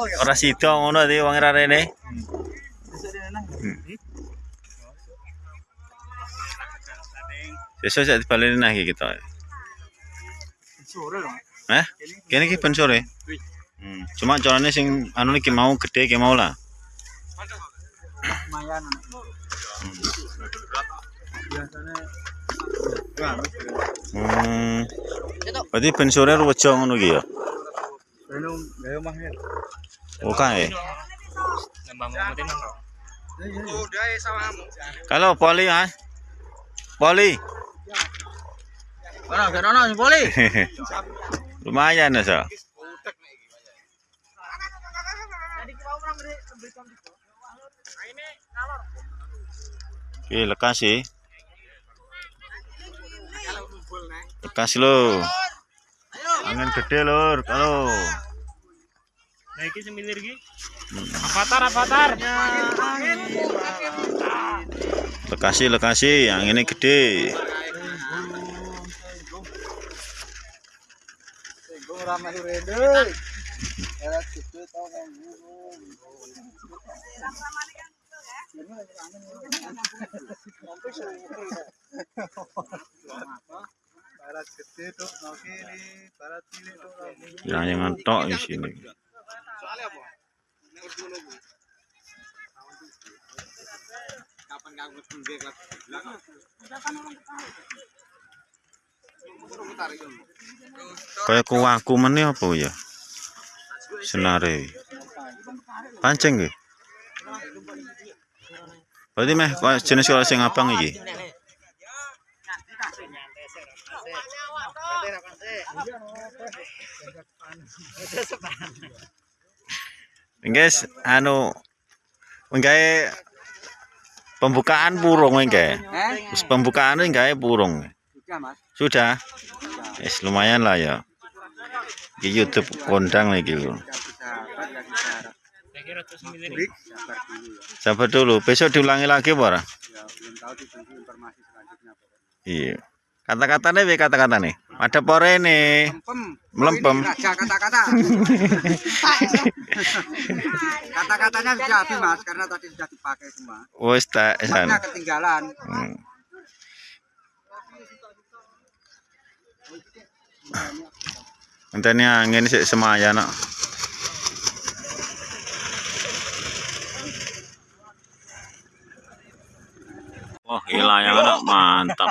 ora sida ngono di wong ra rene. Besok saya dibaleni nah iki kita. Sore dong. Eh? Kene iki ben sore. Hmm. Cuma carane sing anu iki mau gede ki mau lah. Lumayan. Hmm. Berarti ben sore rejo ngono iki ya. Udah ya. Kalau poli ah. Poli. Mana boleh. Lumayan ya, so. Oke, lekas sih. Lekas lo. Angin gede lur, kalau. Nah, iki semilir iki. Avatar, avatar. Gue ramai rede. Erat gede Barat gede. Yang yang tok di sini. Kayak kuwaku meneh apa ya? Senare. Pancing nggih. Berarti meh jenis kalau sing abang iki. Guys, anu menggawe pembukaan burung menggawe. Eh? Terus pembukaan menggawe burung. Sudah. Yes, lumayan lah ya. Di YouTube kondang lagi. Pak, Break. Sabar dulu ya. besok diulangi lagi Pak. Ya. Pak. Iya. Kata-katanya? Ada pore nih. Melempem. Melempem. Ini Raja kata-kata. Kata-katanya sudah habis, Mas, karena tadi sudah dipakai semua. Wes tak san. Maknya ketinggalan. Hmm. Enteni angin sik semaya nak. Wah, gila yang anak mantap.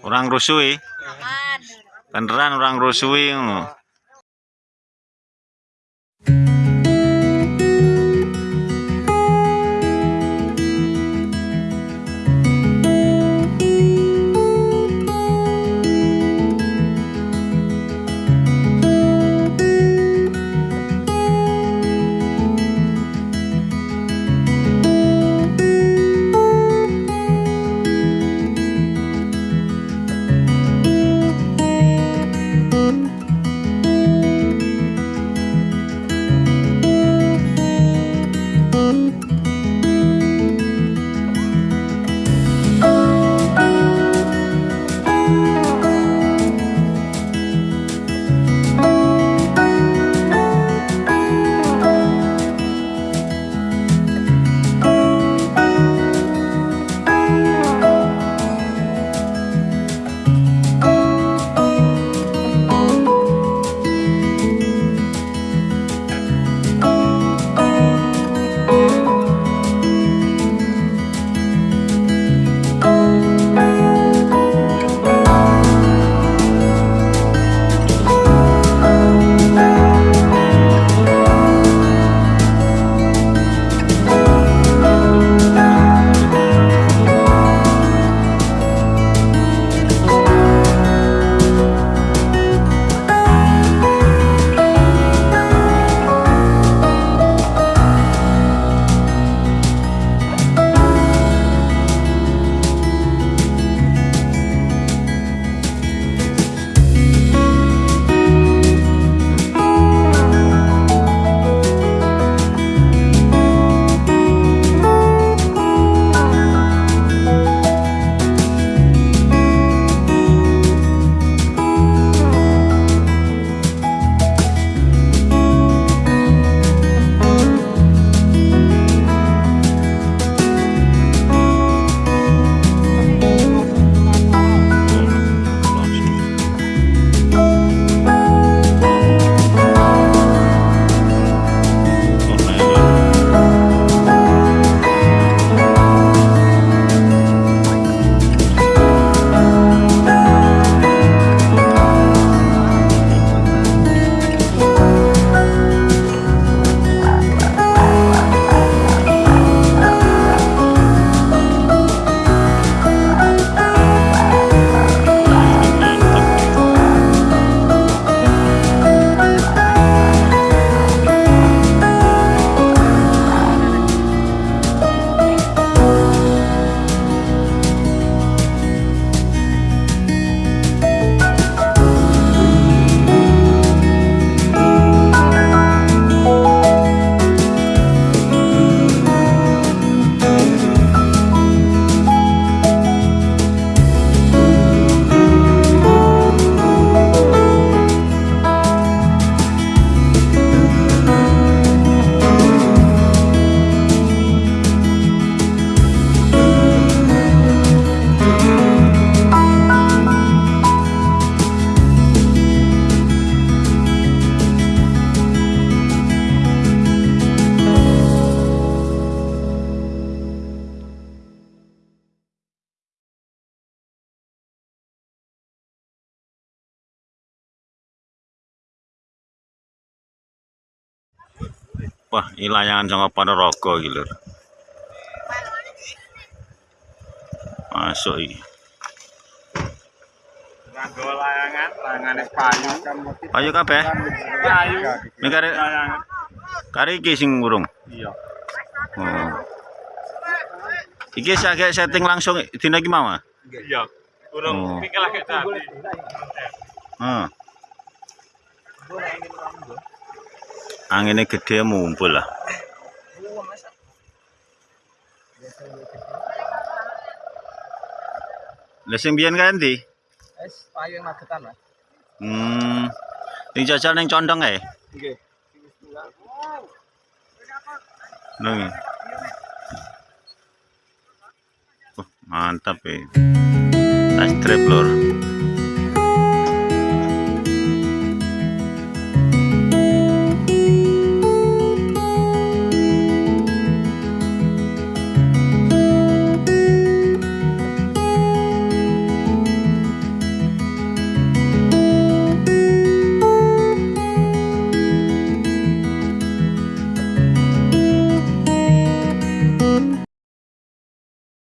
orang rusui. Kendaraan orang rusui ngono. Wah, ini layangan sama Ponorogo iki lho. Masuk iki. Nganggo layangan, layangane payu. Ayo kabeh. Payu. Ini kare kare iki sing. Iya. Oh. Iki saya setting langsung dina iki mau. ah? Iya. Urung Oh. mikir lagi tadi. Heeh. Anginnya gede mumpul lah. Lah sing biyen kan ndi? Es payu yang magetan mas. Hmm. Sing jajal ning condong ae. Oke. Nang. Oh, mantap ya. Tas trap lur.